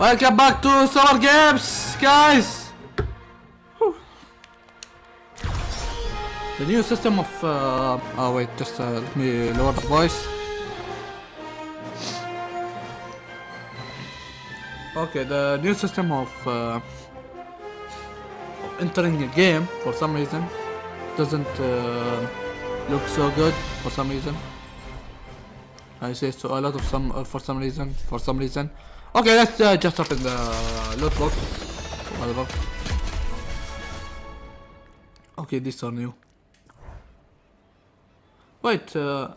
Welcome back to Summer Games, guys! The new system of... Uh, oh wait, just uh, let me lower the voice. Okay, the new system of, uh, of entering a game for some reason doesn't uh, look so good for some reason. I say so a lot of some uh, for some reason for some reason. Okay, let's uh, just open the loot box. Whatever. Okay, these are new. Wait, uh,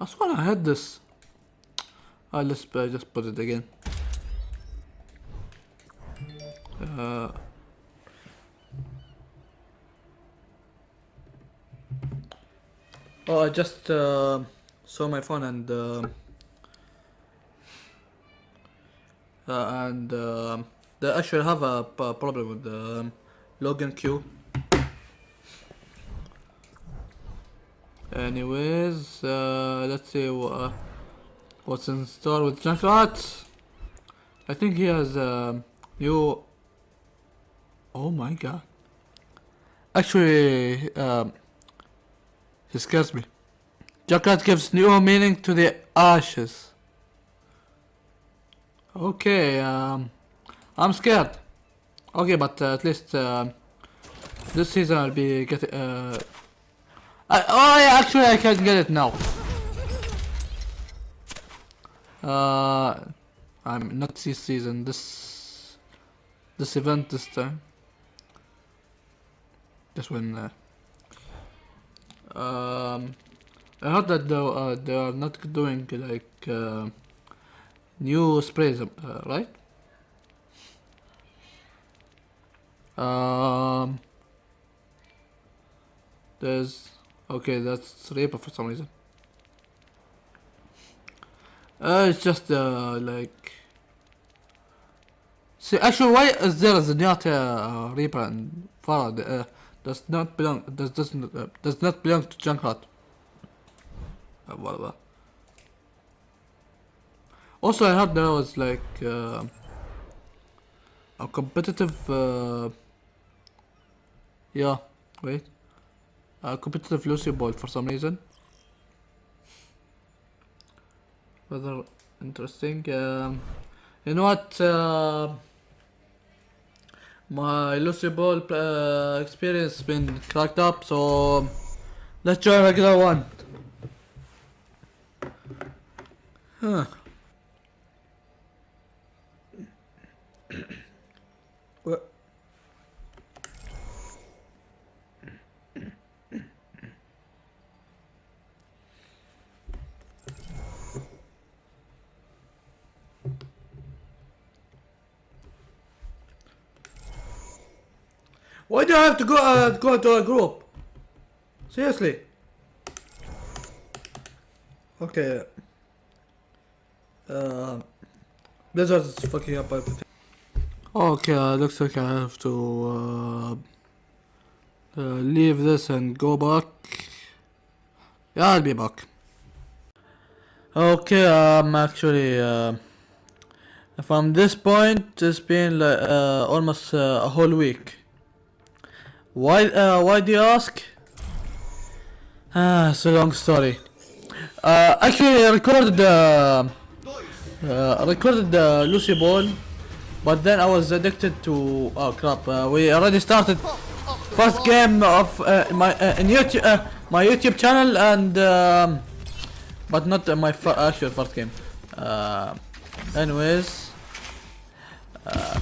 I swear I had this. Uh, let's uh, just put it again. Uh, oh, I just uh, saw my phone and uh, uh, and uh, they actually have a problem with the um, login queue. Anyways, uh, let's see wha- uh, what's in store with Junkrat. I think he has a new. Oh my god! Actually, um, he scares me. Junkrat gives new meaning to the ashes. Okay, um, I'm scared. Okay, but uh, at least uh, this season I'll be getting. Uh, oh yeah, actually I can get it now. Uh, I'm not this season. This this event this time. Just when. Uh, um, I heard that they, uh, they are not doing like. Uh, new sprays, uh, right? Um, there's okay, that's Reaper for some reason. Uh, it's just uh, like. See, actually, why is there a Zenyatta uh, Reaper and Pharah? Uh, does not belong. Does doesn't uh, does not belong to Junkrat. Uh. Also, I heard there was like uh, a competitive. Uh, yeah, wait. A competitive Lúcioball for some reason. Rather interesting. Um, you know what? Uh, my Lúcioball uh, experience has been cracked up, so let's try a regular one. Huh. What? Why do I have to go uh, go to a group? Seriously. Okay. Uh, Blizzard is fucking up everything. Okay, uh, looks like I have to uh, uh, leave this and go back. Yeah, I'll be back. Okay, I'm um, actually, uh, from this point, it's been like uh, almost uh, a whole week. Why? Uh, why do you ask? Ah, it's a long story. Uh, actually, I recorded uh, uh, recorded the Lúcioball. But then I was addicted to oh crap. Uh, we already started first game of uh, my uh, in YouTube uh, my YouTube channel and um, but not uh, my actual first game. Uh, anyways, uh,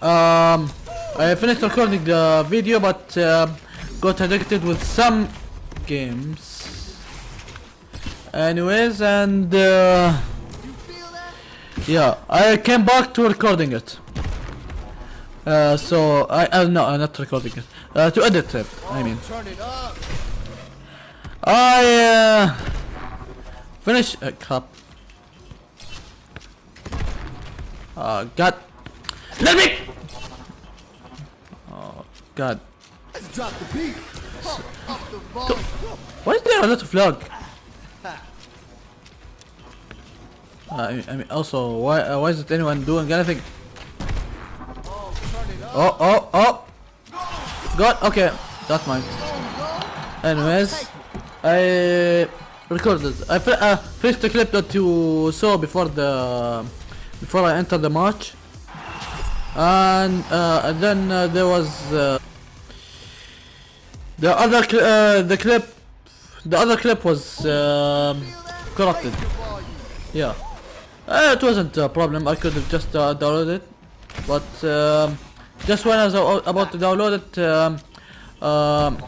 um, I finished recording the video but uh, got addicted with some games. Anyways, and. Uh, yeah, I came back to recording it. Uh, so I uh, no, I'm not recording it. Uh, to edit it. I mean. I uh, finish. Uh, crap. Oh God. Let me. Oh God. Drop the beat. Why is there a little flag? Uh, I, I mean, also, why uh, why isn't anyone doing anything? Oh, oh, oh! God, okay, that's mine. Anyways, I recorded. I uh, finished the clip that you saw before the before I entered the match, and, uh, and then uh, there was uh, the other cl uh, the clip. The other clip was um, corrupted. Yeah, uh, it wasn't a problem. I could have just uh, downloaded it, but um, just when I was about to download it, um, um,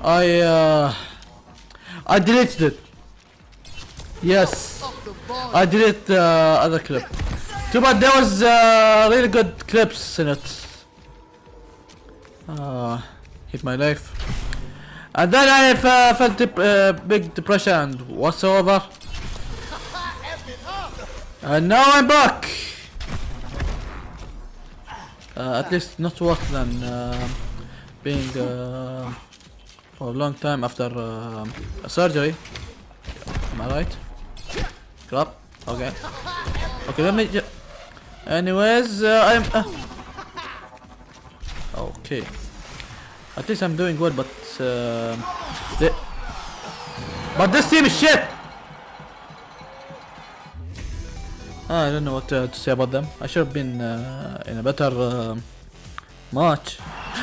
I uh, I deleted it. Yes, I deleted the other clip. Too bad there was uh, really good clips in it. Uh, hit my life. And then I uh, felt dep uh, big depression and whatsoever. And now I'm back. Uh, at least not worse than uh, being uh, for a long time after uh, a surgery. Am I right? Crap. Okay. Okay, let me. Ju Anyways, uh, I'm. Uh, okay. At least I'm doing good, but uh, but this team is shit. I don't know what uh, to say about them. I should have been uh, in a better uh, match.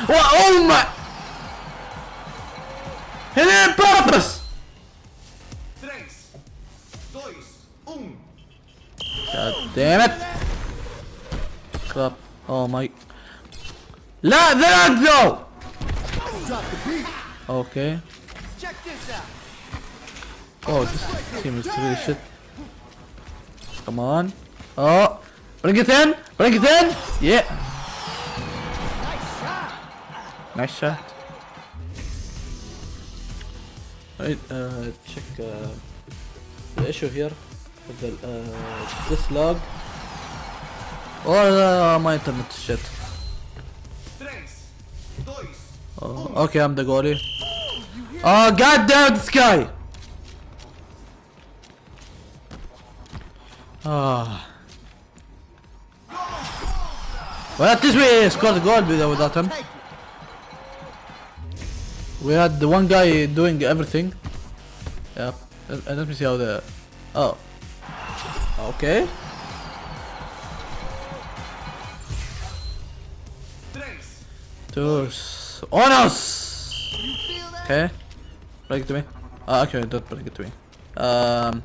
Wha- oh my! He did it purpose! Tres, dois, um. God damn it! Crap. Oh my. لا the lag! Okay. Check this out. Oh, this team is really shit. Come on. Oh, bring it in! Bring it in! Yeah. Nice shot. Right, uh, check uh, the issue here with the uh, this log or uh, my internet shit. Oh, okay, I'm the goalie. Oh, god damn this guy! Ah. Well, at least we scored a goal with- without him. We had the one guy doing everything. Yeah. Let, uh, me see how the. Oh. Okay. tres. Dos. Onos! Okay. Bring it to me. Ah, okay, don't bring it to me. Um,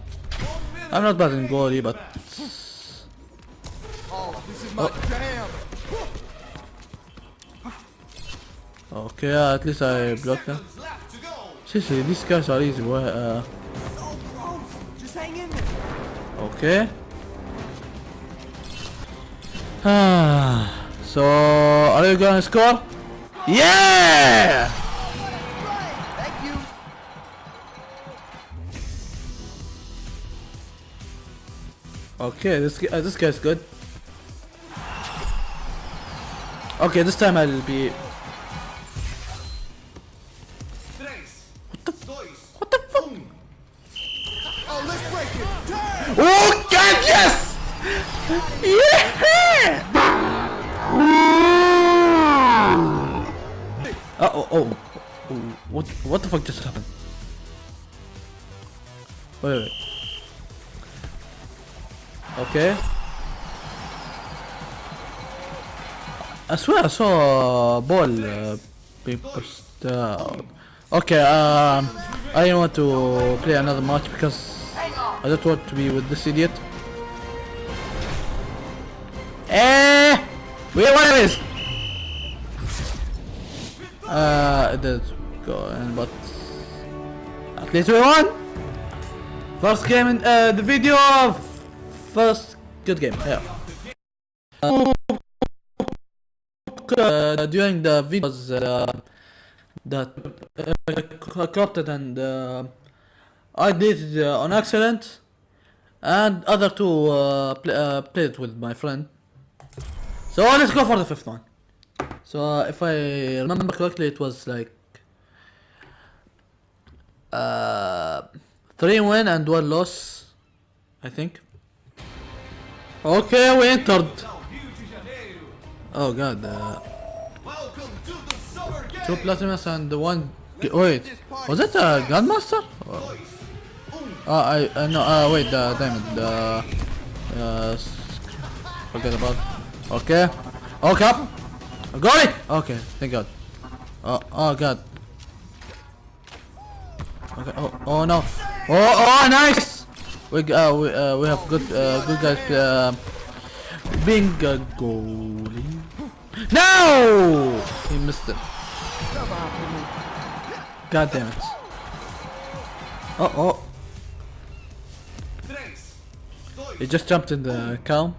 I'm not bad in goalie, but Oh, this is my jam. okay. Uh, at least I blocked them. Seriously, these guys are easy. Why? Uh, okay. Ah. so, are you gonna score? Yeah! Okay, this uh, this guy's good. Okay, this time I'll be. What the? What the fuck? Oh, God, yes! Yeah! Uh oh, oh, what, what the fuck just happened? Wait, wait. Okay. I swear I saw a ball uh, being pushed. Okay, um, I don't want to play another match because I don't want to be with this idiot. Eh! Wait, what is? Uh, it did go in, but at least we won. First game in uh, the video of first good game. Yeah. Uh, during the videos uh, that uh, corrupted and uh, I did it uh, on accident, and other two uh, uh, played with my friend. So let's go for the fifth one. So uh, if I remember correctly, it was like uh, three win and one loss, I think. Okay, we entered. Oh god. Uh, the two platinums and one. g- Wait, was that a grandmaster? Or- Uh, I uh, no. Uh, wait, the diamond. Uh, uh, forget about. Okay. Oh. Got it. Okay, thank God. Oh, oh God. Okay. Oh, oh no. Oh, oh, nice. We uh, we uh, we have good uh, good guys. Uh, being a goalie. No! He missed it. God damn it. Oh, oh. He just jumped in the calm.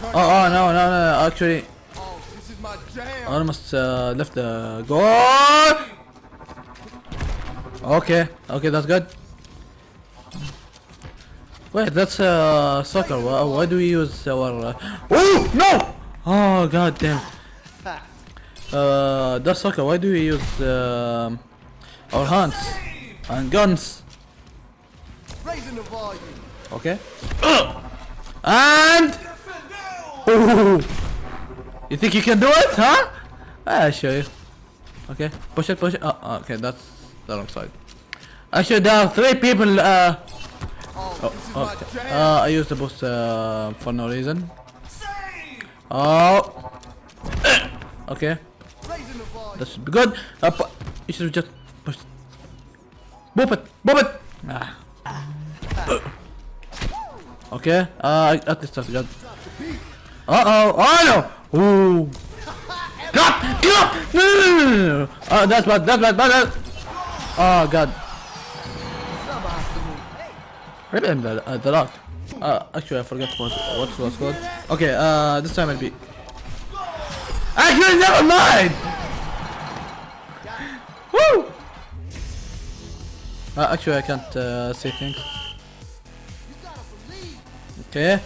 Oh, oh, no, no, no. Actually, I almost uh, left the goal. Okay, okay, that's good. Wait, that's uh, soccer. Why, why do we use our? Uh... Oh no! Oh god damn. Uh, that's soccer. Why do we use um our hands and guns? Raising the volume. Okay. And Ooh. You think you can do it, huh? I'll show you. Okay, push it, push it. Oh, oh, okay, that's the wrong side. Actually, there are three people. Uh, Oh, okay. Uh, I used the boost uh, for no reason. Oh. Okay, that should be good. Uh, you should just push. Boop it, boop it. Ah. Okay. Uh, at least that's good. Uh oh. Oh no. Ooh. Drop! Drop! No, no. Oh, that's bad. That's. Bad. bad. Oh god. Maybe I'm the, uh, the lock. Uh, actually, I forgot what what was called. Okay. Uh, this time I'll be. Actually, never mind. Woo! Uh, actually, I can't uh, say things. Okay.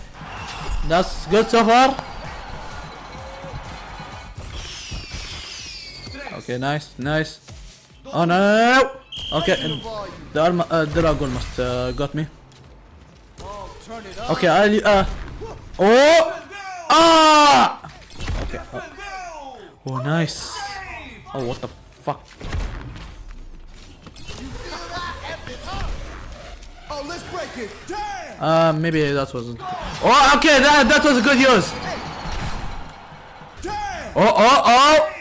That's good so far. Okay, nice, nice. Oh no. Okay, the arm, uh, dragon must uh, got me. Oh, turn it up. Okay, I'll uh. Oh! Ah! Okay. Oh, oh, nice. Oh, what the fuck? Uh, maybe that wasn't. Oh, okay, that that was a good use. Oh, oh, oh!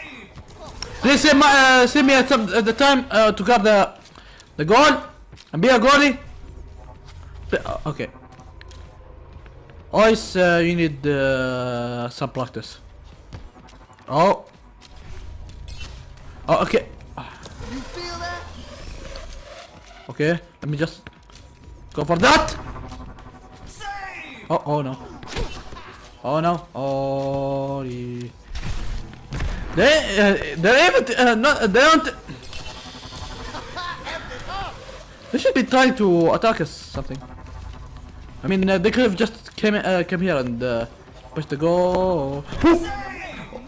Please save my uh, me at, some, at the time uh, to grab the the goal and be a goalie. Uh, okay. Always uh, you need uh, some practice. Oh. Oh, okay. You feel that? Okay, let me just go for that. Oh, oh no. Oh no. Oh. the- They, uh, they're to, uh, not, they don't. They should be trying to attack us something. I mean, uh, they could have just came uh, came here and uh, pushed the goal. Ooh.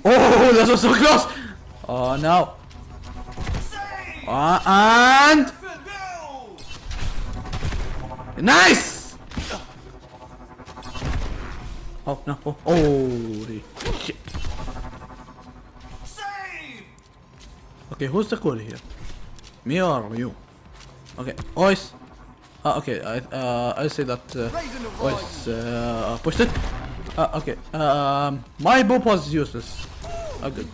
Oh, that was so close. Oh no. Uh, and nice. Oh no! Oh, holy shit! Okay, who's the goalie here? Me or you? Okay, Ois. Ah, okay. I uh, I say that uh. Ois uh, pushed it. Uh, okay. Um, my boop was useless. Could,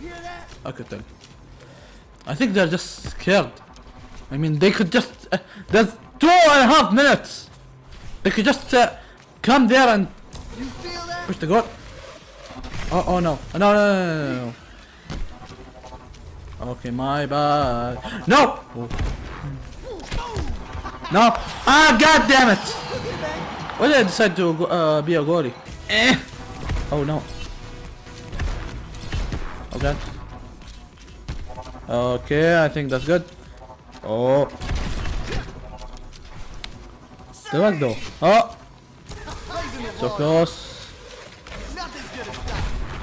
I could tell. I think they're just scared. I mean, they could just. Uh, there's two and a half minutes. They could just uh, come there and? Push the goal. Oh, oh no. No, no, no, no, no, no. Okay, my bad. No! Oh. No! Ah, god damn it! Why did I decide to uh, be a goalie? Eh! Oh no. Oh god. Okay, I think that's good. Oh. The back door. Oh! So close.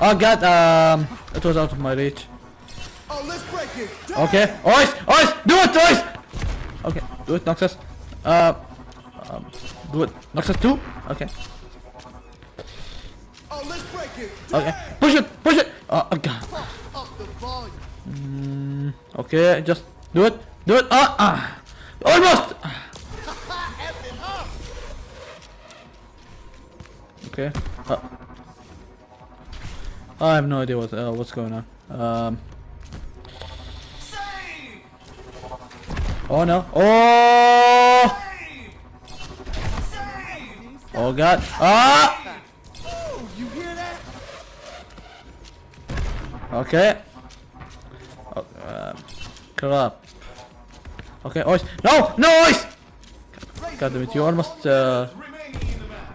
Oh god, um, it was out of my reach. Oh, Okay, Ois, Ois, do it, Ois! Okay, do it, Noxus. Uh, um, do it, Noxus 2? Okay. it. Okay, push it, push it. Oh, okay. Up the volume. Okay, just do it, do it. Ah, ah. almost. F it up. Okay. Uh, I have no idea what uh, what's going on. Um. Oh no! Oh! Oh god! Ah! Okay. Oh, um, crap. Okay, ice. No! No ice! God damn it! You almost. Uh...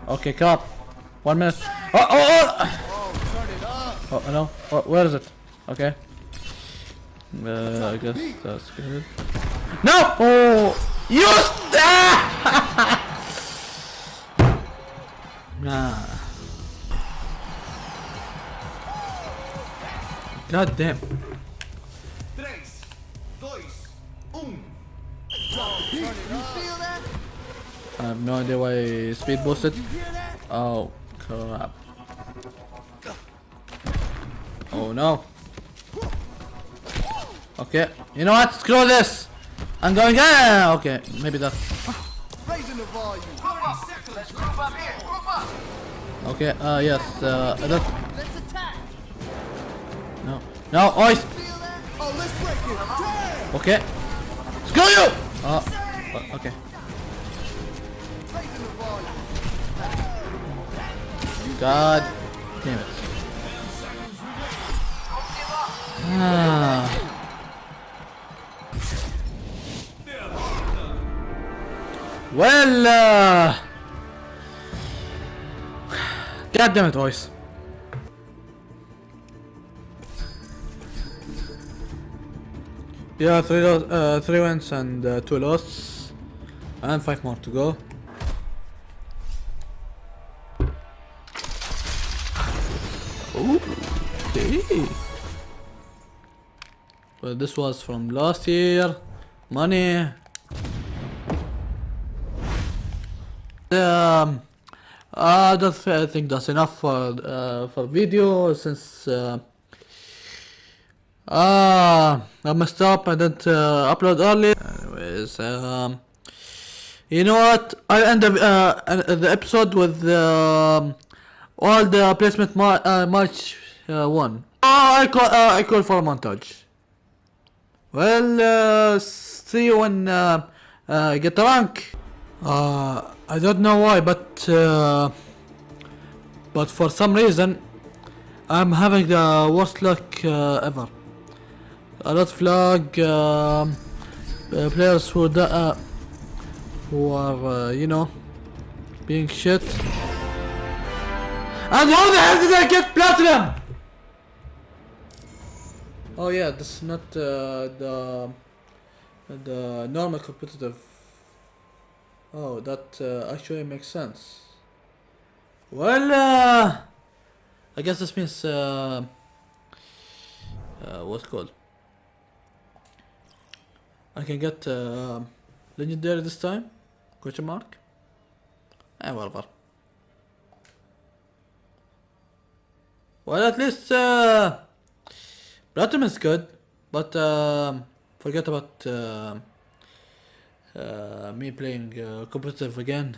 Okay, crap. One minute. Oh! Oh! Oh! Up. Oh no! Oh, where is it? Okay. Uh, I guess that's good. No! Oh! You! Ah! nah. God damn. Tres, dois, um. You feel that? I have no idea why speed boosted. You hear that? Oh crap. Oh no. Okay. You know what? Screw this. I'm going. Ah, okay. Maybe that. Raising the volume. Okay. Uh, yes. Uh, that. Let's attack. No. No. Ice. Feel? Oh, let's break it. Damn. Okay. Screw you. Uh, uh, okay. Raising the volume. God damn it. Ah. Well, uh, God damn it, boys. Yeah, three, uh, three wins and uh, two losses, and five more to go. Okay. Well, this was from last year. Money. I don't think that's enough for uh, for video since uh, uh, I messed up. I didn't uh, upload early. Anyways, um, you know what? I end the uh, the episode with um, all the placement ma- uh, match uh, one. Oh, I call uh, I call for a montage. Well, uh, see you when uh, uh, get the rank. Uh, I don't know why, but uh, but for some reason, I'm having the worst luck uh, ever. A lot of lag, um, uh, players who da- uh, who are uh, you know being shit. And how the hell did I get platinum? Oh yeah, this is not uh, the the normal competitive. Oh, that uh, actually makes sense. Well, uh, I guess this means uh, uh, what's called? I can get uh, legendary this time? Question mark? Eh, whatever. Well, at least uh, Platinum is good, but um, forget about me playing uh, competitive again.